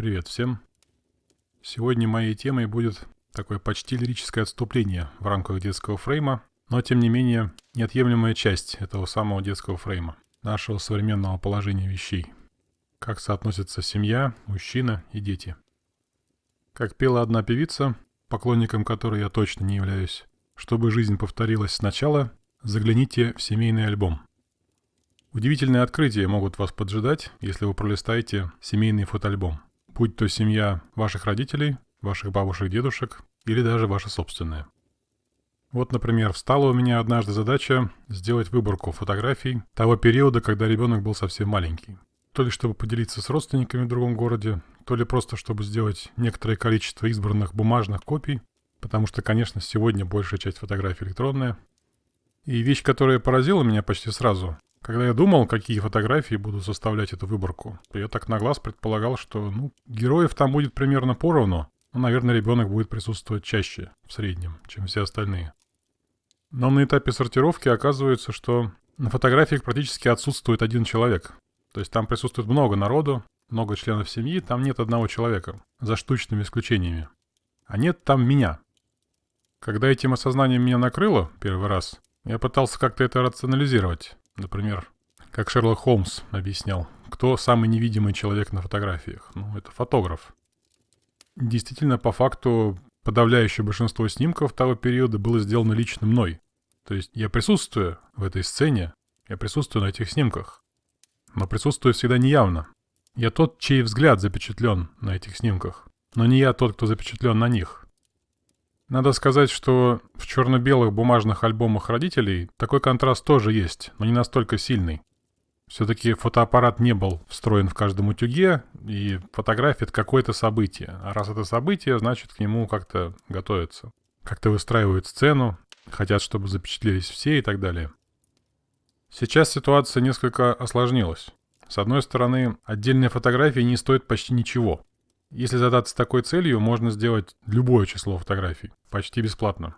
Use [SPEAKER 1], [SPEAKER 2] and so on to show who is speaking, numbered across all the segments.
[SPEAKER 1] Привет всем. Сегодня моей темой будет такое почти лирическое отступление в рамках детского фрейма, но тем не менее неотъемлемая часть этого самого детского фрейма, нашего современного положения вещей. Как соотносятся семья, мужчина и дети. Как пела одна певица, поклонником которой я точно не являюсь, чтобы жизнь повторилась сначала, загляните в семейный альбом. Удивительные открытия могут вас поджидать, если вы пролистаете семейный фотоальбом. Будь то семья ваших родителей, ваших бабушек, дедушек или даже ваша собственная. Вот, например, встала у меня однажды задача сделать выборку фотографий того периода, когда ребенок был совсем маленький. То ли чтобы поделиться с родственниками в другом городе, то ли просто чтобы сделать некоторое количество избранных бумажных копий, потому что, конечно, сегодня большая часть фотографий электронная. И вещь, которая поразила меня почти сразу, когда я думал, какие фотографии буду составлять эту выборку, я так на глаз предполагал, что ну, героев там будет примерно поровну, но, наверное, ребенок будет присутствовать чаще, в среднем, чем все остальные. Но на этапе сортировки оказывается, что на фотографиях практически отсутствует один человек. То есть там присутствует много народу, много членов семьи, там нет одного человека, за штучными исключениями. А нет там меня. Когда этим осознанием меня накрыло первый раз, я пытался как-то это рационализировать. Например, как Шерлок Холмс объяснял, кто самый невидимый человек на фотографиях? Ну, это фотограф. Действительно, по факту, подавляющее большинство снимков того периода было сделано лично мной. То есть я присутствую в этой сцене, я присутствую на этих снимках. Но присутствую всегда неявно. Я тот, чей взгляд запечатлен на этих снимках, но не я тот, кто запечатлен на них. Надо сказать, что в черно-белых бумажных альбомах родителей такой контраст тоже есть, но не настолько сильный. Все-таки фотоаппарат не был встроен в каждом утюге, и фотография — это какое-то событие. А раз это событие, значит, к нему как-то готовятся. Как-то выстраивают сцену, хотят, чтобы запечатлелись все и так далее. Сейчас ситуация несколько осложнилась. С одной стороны, отдельные фотографии не стоят почти ничего. Если задаться такой целью, можно сделать любое число фотографий, почти бесплатно.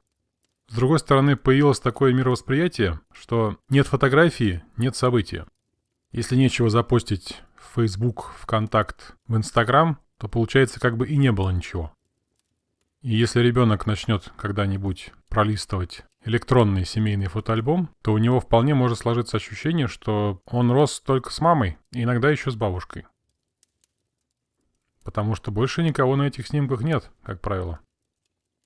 [SPEAKER 1] С другой стороны, появилось такое мировосприятие, что нет фотографии, нет события. Если нечего запостить в Facebook, ВКонтакт, в Инстаграм, то получается как бы и не было ничего. И если ребенок начнет когда-нибудь пролистывать электронный семейный фотоальбом, то у него вполне может сложиться ощущение, что он рос только с мамой, иногда еще с бабушкой. Потому что больше никого на этих снимках нет, как правило.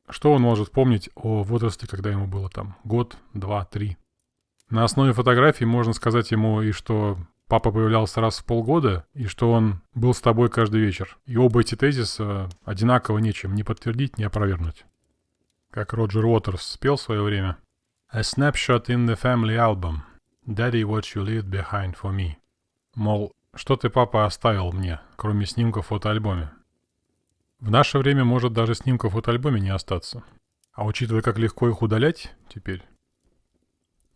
[SPEAKER 1] Что он может помнить о возрасте, когда ему было там год, два, три? На основе фотографий можно сказать ему и что папа появлялся раз в полгода, и что он был с тобой каждый вечер. И оба эти тезиса одинаково нечем ни подтвердить, ни опровергнуть. Как Роджер Уотерс спел в свое время. A snapshot in the family album. Daddy, what you leave behind for me. Мол, что ты, папа, оставил мне, кроме снимков в фотоальбоме? В наше время может даже снимков в фотоальбоме не остаться. А учитывая, как легко их удалять теперь,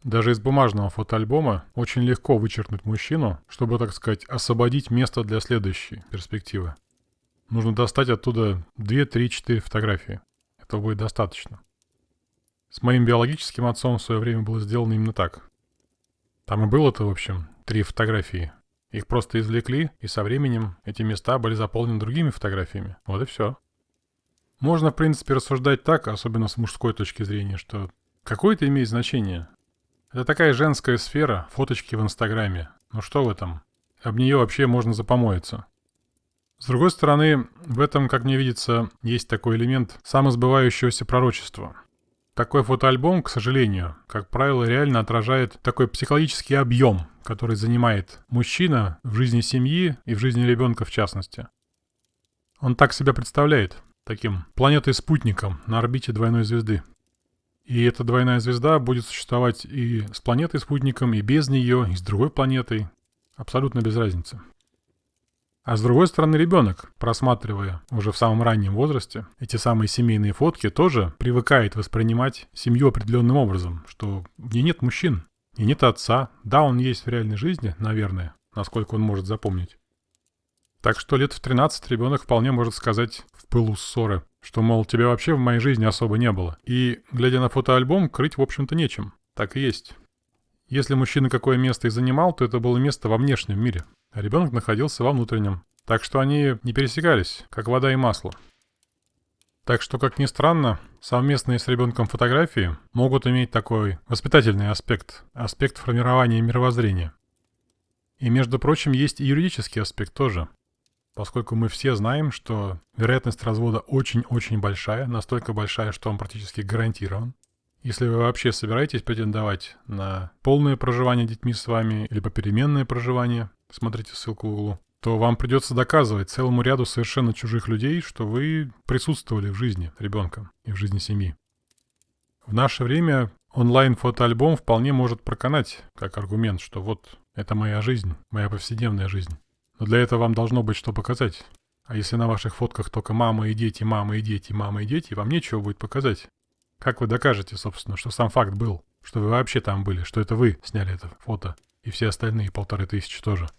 [SPEAKER 1] даже из бумажного фотоальбома очень легко вычеркнуть мужчину, чтобы, так сказать, освободить место для следующей перспективы. Нужно достать оттуда 2, 3, 4 фотографии. Этого будет достаточно. С моим биологическим отцом в свое время было сделано именно так. Там и было-то, в общем, три фотографии. Их просто извлекли, и со временем эти места были заполнены другими фотографиями. Вот и все. Можно, в принципе, рассуждать так, особенно с мужской точки зрения, что какое это имеет значение. Это такая женская сфера, фоточки в Инстаграме. Ну что в этом? Об нее вообще можно запомоиться. С другой стороны, в этом, как мне видится, есть такой элемент самосбывающегося пророчества. Такой фотоальбом, к сожалению, как правило, реально отражает такой психологический объем, который занимает мужчина в жизни семьи и в жизни ребенка в частности. Он так себя представляет, таким планетой-спутником на орбите двойной звезды. И эта двойная звезда будет существовать и с планетой-спутником, и без нее, и с другой планетой. Абсолютно без разницы. А с другой стороны, ребенок, просматривая уже в самом раннем возрасте эти самые семейные фотки, тоже привыкает воспринимать семью определенным образом, что в ней нет мужчин, и нет отца. Да, он есть в реальной жизни, наверное, насколько он может запомнить. Так что лет в 13 ребенок вполне может сказать в пылу ссоры, что, мол, тебя вообще в моей жизни особо не было. И, глядя на фотоальбом, крыть, в общем-то, нечем. Так и есть. Если мужчина какое место и занимал, то это было место во внешнем мире, а ребенок находился во внутреннем. Так что они не пересекались, как вода и масло. Так что, как ни странно, совместные с ребенком фотографии могут иметь такой воспитательный аспект, аспект формирования мировоззрения. И, между прочим, есть и юридический аспект тоже. Поскольку мы все знаем, что вероятность развода очень-очень большая, настолько большая, что он практически гарантирован. Если вы вообще собираетесь претендовать на полное проживание детьми с вами или попеременное проживание, смотрите ссылку в углу, то вам придется доказывать целому ряду совершенно чужих людей, что вы присутствовали в жизни ребенка и в жизни семьи. В наше время онлайн-фотоальбом вполне может проканать как аргумент, что вот это моя жизнь, моя повседневная жизнь. Но для этого вам должно быть что показать. А если на ваших фотках только мама и дети, мама и дети, мама и дети, вам нечего будет показать. Как вы докажете, собственно, что сам факт был, что вы вообще там были, что это вы сняли это фото, и все остальные полторы тысячи тоже?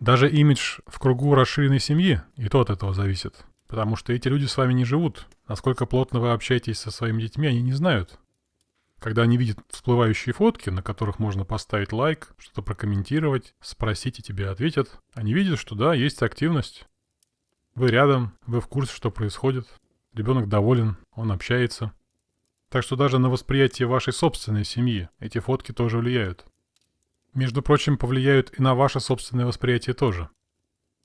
[SPEAKER 1] Даже имидж в кругу расширенной семьи и то от этого зависит. Потому что эти люди с вами не живут. Насколько плотно вы общаетесь со своими детьми, они не знают. Когда они видят всплывающие фотки, на которых можно поставить лайк, что-то прокомментировать, спросить и тебе ответят, они видят, что да, есть активность. Вы рядом, вы в курсе, что происходит. Ребенок доволен, он общается. Так что даже на восприятие вашей собственной семьи эти фотки тоже влияют между прочим, повлияют и на ваше собственное восприятие тоже.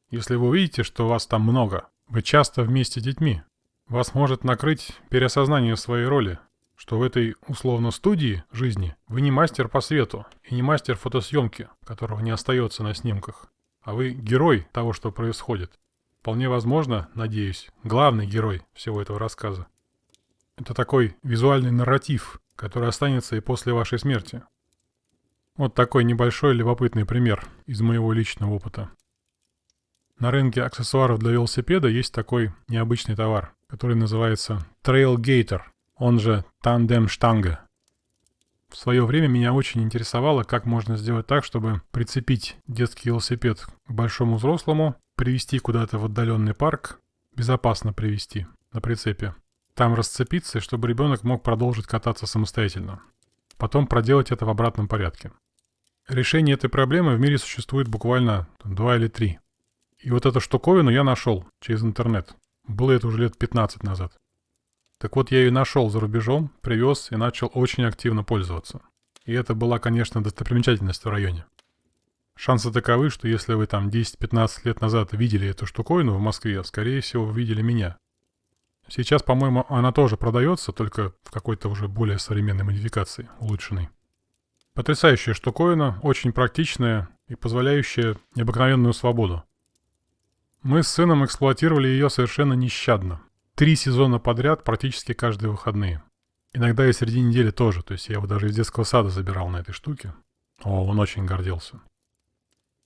[SPEAKER 1] Если вы увидите, что вас там много, вы часто вместе с детьми, вас может накрыть переосознание своей роли, что в этой условно студии жизни вы не мастер по свету и не мастер фотосъемки, которого не остается на снимках, а вы герой того, что происходит. Вполне возможно, надеюсь, главный герой всего этого рассказа. Это такой визуальный нарратив, который останется и после вашей смерти. Вот такой небольшой любопытный пример из моего личного опыта. На рынке аксессуаров для велосипеда есть такой необычный товар, который называется Trailgator, он же тандем-штанга. В свое время меня очень интересовало, как можно сделать так, чтобы прицепить детский велосипед к большому взрослому, привести куда-то в отдаленный парк, безопасно привести на прицепе, там расцепиться, чтобы ребенок мог продолжить кататься самостоятельно. Потом проделать это в обратном порядке. Решение этой проблемы в мире существует буквально два или три. И вот эту штуковину я нашел через интернет. Было это уже лет 15 назад. Так вот, я ее нашел за рубежом, привез и начал очень активно пользоваться. И это была, конечно, достопримечательность в районе. Шансы таковы, что если вы там 10-15 лет назад видели эту штуковину в Москве, скорее всего, вы видели меня. Сейчас, по-моему, она тоже продается, только в какой-то уже более современной модификации, улучшенной. Потрясающая штуковина, очень практичная и позволяющая необыкновенную свободу. Мы с сыном эксплуатировали ее совершенно нещадно. Три сезона подряд, практически каждые выходные. Иногда и среди недели тоже, то есть я его даже из детского сада забирал на этой штуке. О, он очень гордился.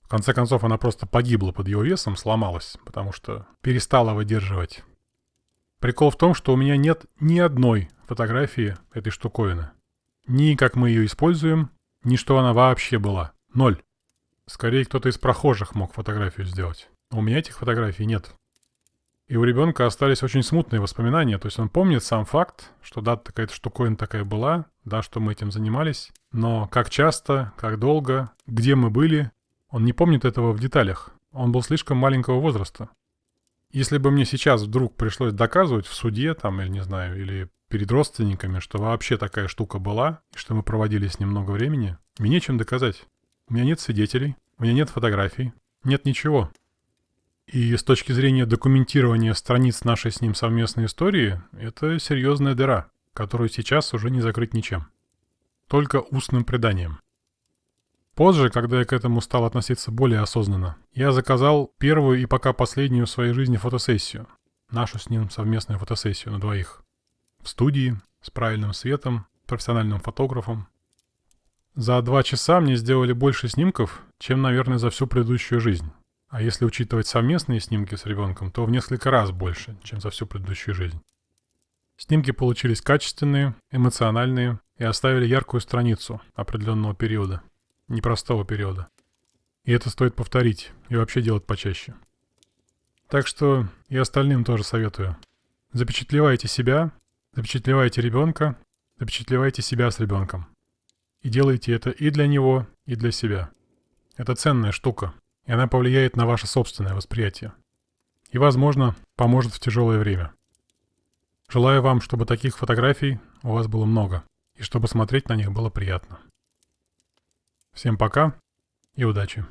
[SPEAKER 1] В конце концов, она просто погибла под его весом, сломалась, потому что перестала выдерживать. Прикол в том, что у меня нет ни одной фотографии этой штуковины. Ни как мы ее используем, ни что она вообще была. Ноль. Скорее, кто-то из прохожих мог фотографию сделать. у меня этих фотографий нет. И у ребенка остались очень смутные воспоминания. То есть он помнит сам факт, что да, такая-то штуковина такая была, да, что мы этим занимались. Но как часто, как долго, где мы были, он не помнит этого в деталях. Он был слишком маленького возраста. Если бы мне сейчас вдруг пришлось доказывать в суде, там, или не знаю, или перед родственниками, что вообще такая штука была, что мы проводили с ним много времени, мне нечем доказать. У меня нет свидетелей, у меня нет фотографий, нет ничего. И с точки зрения документирования страниц нашей с ним совместной истории, это серьезная дыра, которую сейчас уже не закрыть ничем. Только устным преданием. Позже, когда я к этому стал относиться более осознанно, я заказал первую и пока последнюю в своей жизни фотосессию. Нашу с ним совместную фотосессию на двоих в студии, с правильным светом, профессиональным фотографом. За два часа мне сделали больше снимков, чем, наверное, за всю предыдущую жизнь. А если учитывать совместные снимки с ребенком, то в несколько раз больше, чем за всю предыдущую жизнь. Снимки получились качественные, эмоциональные и оставили яркую страницу определенного периода, непростого периода. И это стоит повторить и вообще делать почаще. Так что и остальным тоже советую. Запечатлевайте себя Запечатлевайте ребенка, запечатлевайте себя с ребенком. И делайте это и для него, и для себя. Это ценная штука. и она повлияет на ваше собственное восприятие. И, возможно, поможет в тяжелое время. Желаю вам, чтобы таких фотографий у вас было много, и чтобы смотреть на них было приятно. Всем пока и удачи!